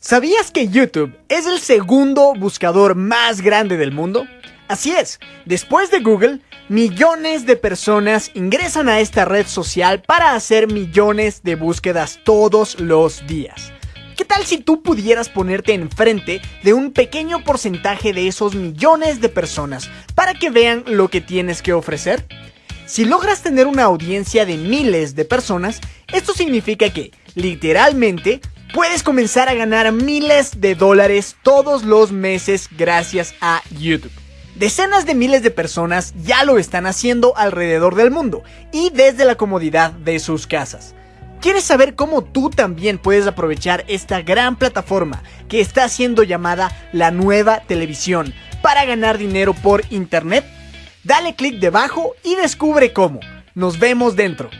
¿Sabías que YouTube es el segundo buscador más grande del mundo? Así es, después de Google, millones de personas ingresan a esta red social para hacer millones de búsquedas todos los días. ¿Qué tal si tú pudieras ponerte enfrente de un pequeño porcentaje de esos millones de personas para que vean lo que tienes que ofrecer? Si logras tener una audiencia de miles de personas, esto significa que, literalmente, puedes comenzar a ganar miles de dólares todos los meses gracias a YouTube. Decenas de miles de personas ya lo están haciendo alrededor del mundo y desde la comodidad de sus casas. ¿Quieres saber cómo tú también puedes aprovechar esta gran plataforma que está siendo llamada la nueva televisión para ganar dinero por internet? Dale clic debajo y descubre cómo. Nos vemos dentro.